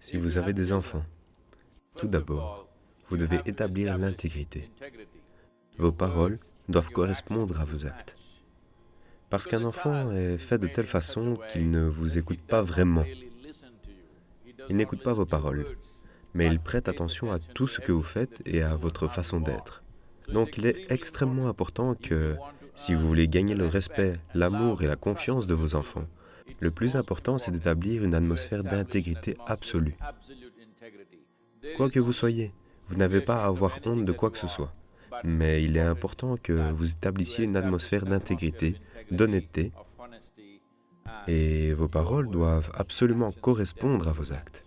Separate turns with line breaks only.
Si vous avez des enfants, tout d'abord, vous devez établir l'intégrité. Vos paroles doivent correspondre à vos actes. Parce qu'un enfant est fait de telle façon qu'il ne vous écoute pas vraiment. Il n'écoute pas vos paroles, mais il prête attention à tout ce que vous faites et à votre façon d'être. Donc il est extrêmement important que, si vous voulez gagner le respect, l'amour et la confiance de vos enfants, le plus important, c'est d'établir une atmosphère d'intégrité absolue. Quoi que vous soyez, vous n'avez pas à avoir honte de quoi que ce soit. Mais il est important que vous établissiez une atmosphère d'intégrité, d'honnêteté, et vos paroles doivent absolument correspondre à vos actes.